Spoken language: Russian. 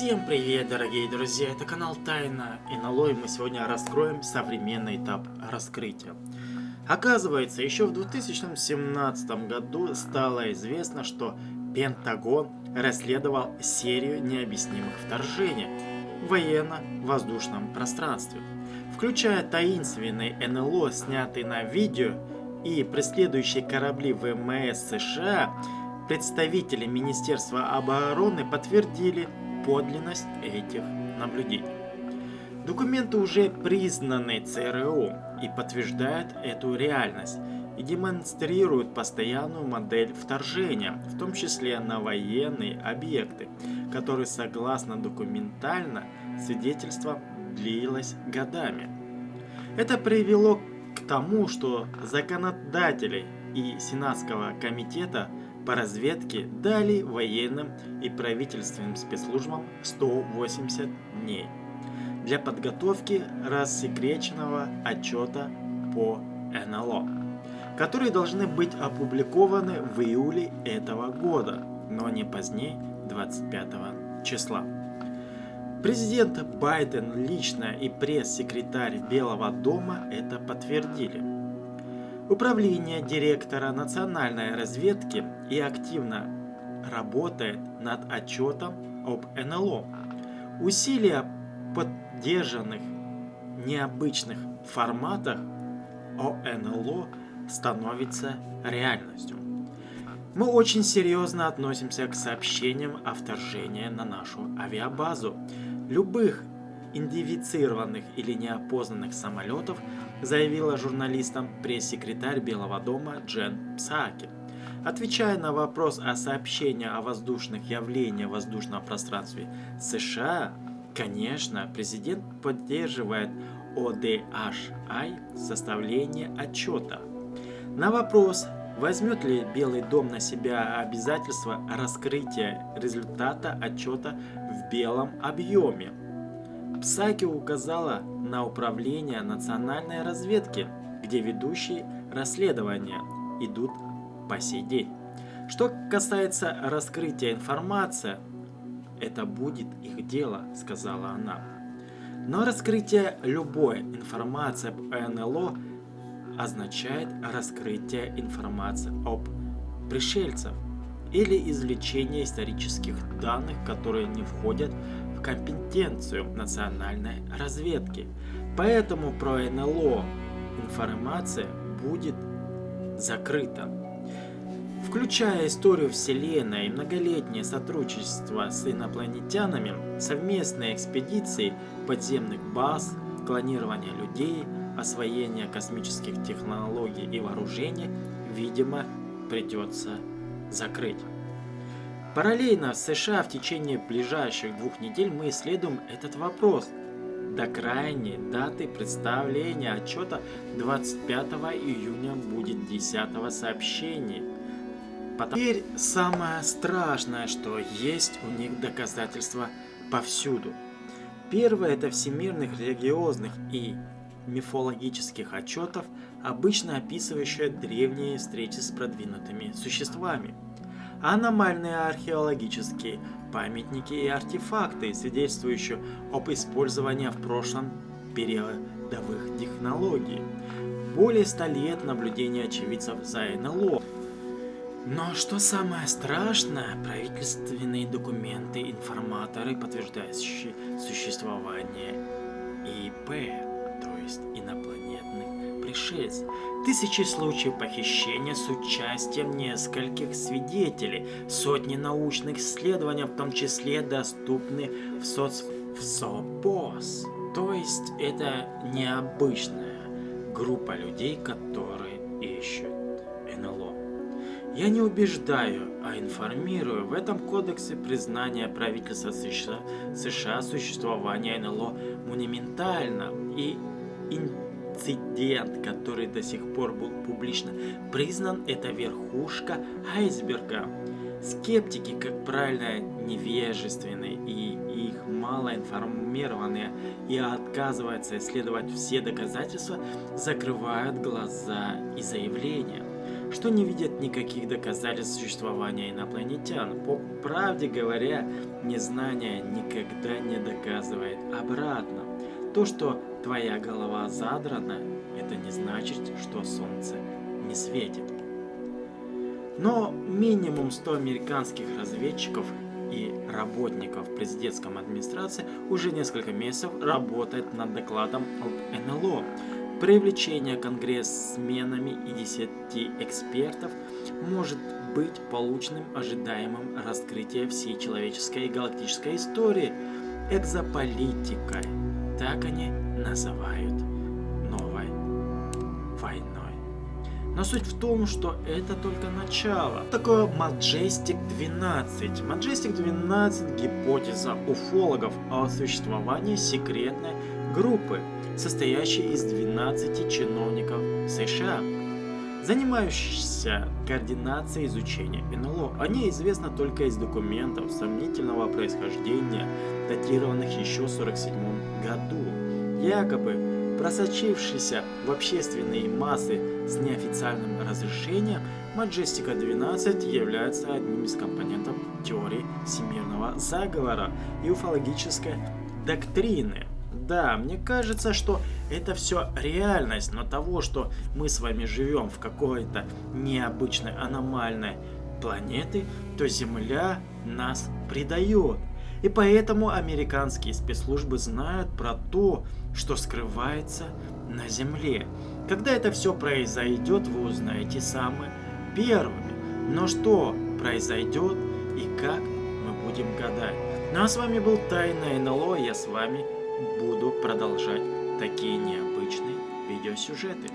Всем привет, дорогие друзья! Это канал Тайна НЛО, и мы сегодня раскроем современный этап раскрытия. Оказывается, еще в 2017 году стало известно, что Пентагон расследовал серию необъяснимых вторжений в военно-воздушном пространстве, включая таинственный НЛО, снятый на видео, и преследующие корабли ВМС США, представители Министерства обороны подтвердили подлинность этих наблюдений. Документы уже признаны ЦРУ и подтверждают эту реальность и демонстрируют постоянную модель вторжения, в том числе на военные объекты, которые согласно документально свидетельствам длилось годами. Это привело к тому, что законодатели и Сенатского комитета по разведке дали военным и правительственным спецслужбам 180 дней для подготовки рассекреченного отчета по НЛО, которые должны быть опубликованы в июле этого года, но не позднее 25 числа. Президент Байден лично и пресс-секретарь Белого дома это подтвердили. Управление директора национальной разведки и активно работает над отчетом об НЛО. Усилия поддержанных необычных форматах о НЛО становится реальностью. Мы очень серьезно относимся к сообщениям о вторжении на нашу авиабазу. Любых идентифицированных или неопознанных самолетов, заявила журналистам пресс-секретарь Белого дома Джен Псаки. Отвечая на вопрос о сообщении о воздушных явлениях в воздушном пространстве США, конечно, президент поддерживает ODHI составление отчета. На вопрос, возьмет ли Белый дом на себя обязательство раскрытия результата отчета в белом объеме, Псаки указала на управление национальной разведки, где ведущие расследования идут по сей день. Что касается раскрытия информации, это будет их дело, сказала она. Но раскрытие любой информации об НЛО означает раскрытие информации об пришельцах или извлечение исторических данных, которые не входят компетенцию национальной разведки. Поэтому про НЛО информация будет закрыта. Включая историю Вселенной и многолетнее сотрудничество с инопланетянами, совместные экспедиции подземных баз, клонирование людей, освоение космических технологий и вооружений, видимо, придется закрыть. Параллельно в США в течение ближайших двух недель мы исследуем этот вопрос. До крайней даты представления отчета 25 июня будет 10 сообщение. Теперь самое страшное, что есть у них доказательства повсюду. Первое это всемирных религиозных и мифологических отчетов, обычно описывающие древние встречи с продвинутыми существами аномальные археологические памятники и артефакты, свидетельствующие об использовании в прошлом периодовых технологий. Более ста лет наблюдения очевидцев за НЛО. Но что самое страшное, правительственные документы, информаторы, подтверждающие существование ИП, то есть инопланетных пришельцев. Тысячи случаев похищения с участием нескольких свидетелей, сотни научных исследований, в том числе доступны в, соц... в СОПОС. То есть это необычная группа людей, которые ищут НЛО. Я не убеждаю, а информирую. В этом кодексе признание правительства США, США существования НЛО монументально и интенсивно инцидент, который до сих пор был публично признан, это верхушка айсберга. Скептики, как правило, невежественные и их мало информированные и отказываются исследовать все доказательства, закрывают глаза и заявления. что не видят никаких доказательств существования инопланетян. По правде говоря, незнание никогда не доказывает обратно. То, что твоя голова задрана, это не значит, что солнце не светит. Но минимум 100 американских разведчиков и работников президентской администрации уже несколько месяцев работает над докладом об НЛО. Привлечение конгрессменами и 10 экспертов может быть полученным ожидаемым раскрытие всей человеческой и галактической истории экзополитикой. Так они называют новой войной. Но суть в том, что это только начало. Такое Majestic 12. Majestic 12 гипотеза уфологов о существовании секретной группы, состоящей из 12 чиновников США, занимающихся координацией изучения НЛО. Они известны только из документов сомнительного происхождения, датированных еще в 1947 году. Якобы просочившийся в общественные массы с неофициальным разрешением, Маджестика 12 является одним из компонентов теории всемирного заговора и уфологической доктрины. Да, мне кажется, что это все реальность, но того, что мы с вами живем в какой-то необычной аномальной планеты, то Земля нас предает. И поэтому американские спецслужбы знают про то, что скрывается на Земле. Когда это все произойдет, вы узнаете самые первыми. Но что произойдет и как, мы будем гадать. Ну а с вами был Тайна НЛО, я с вами буду продолжать такие необычные видеосюжеты.